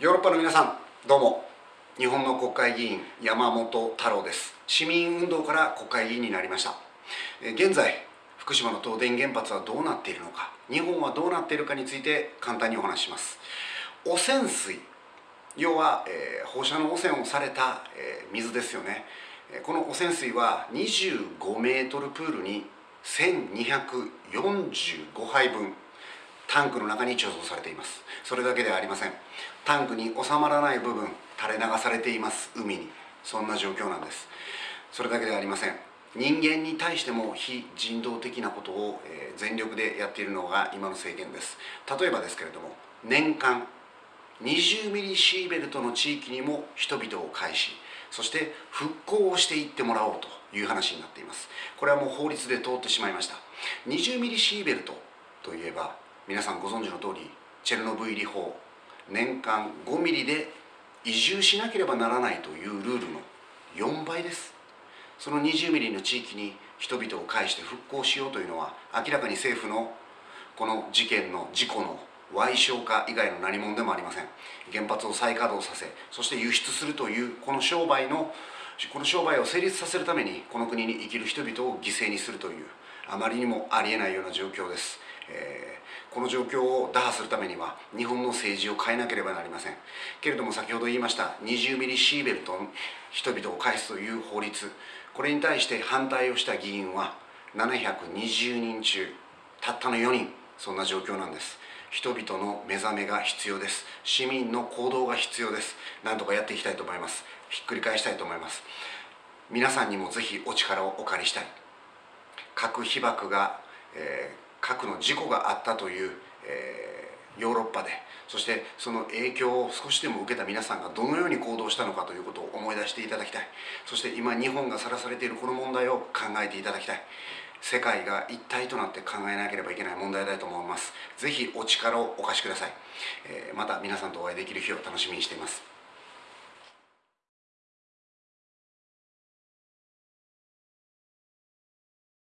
ヨーロッパの皆さんどうも。日本の国会議員山本太郎です。市民運動から国会議員になりました。現在福島の東電原発はどうなっているのか。日本はどうなっているかについて簡単にお話しします。汚染水。要は、えー、放射能汚染をされた、えー、水ですよね。この汚染水は25メートルプールに1245杯分タンクの中に貯蔵されています。それだけではありません。タンクに収まらない部分垂れ流されています。海に。そんな状況なんです。それだけではありません。人間に対しても非人道的なことを、全力でやっているのが今の政権です。例えばですけれども年間20ミリシーベルトの地域にも人々を介しそして復興をしていってもらおうという話になっています。これはもう法律で通ってしまいました。20ミリシーベルトといえば皆さんご存知の通りチェルノブイリ法年間5ミリで移住しなければならないというルールの4倍です。その20ミリの地域に人々を介して復興しようというのは明らかに政府のこの事件の事故の賠償化以外の何者でもありません。原発を再稼働させそして輸出するというこの商売のこの商売を成立させるためにこの国に生きる人々を犠牲にするというあまりにもありえないような状況です、えー、この状況を打破するためには日本の政治を変えなければなりません。けれども先ほど言いました20ミリシーベルト人々を返すという法律。これに対して反対をした議員は720人中たったの4人。そんな状況なんです。人々の目覚めが必要です。市民の行動が必要です。何とかやっていきたいと思います。ひっくり返したいと思います。皆さんにもぜひお力をお借りしたい。核被爆が、えー、核の事故があったという、えー、ヨーロッパでそしてその影響を少しでも受けた皆さんがどのように行動したのかということを思い出していただきたい。そして今日本がさらされているこの問題を考えていただきたい。世界が一体となって考えなければいけない問題だと思います。ぜひお力をお貸しください、えー、また皆さんとお会いできる日を楽しみにしています。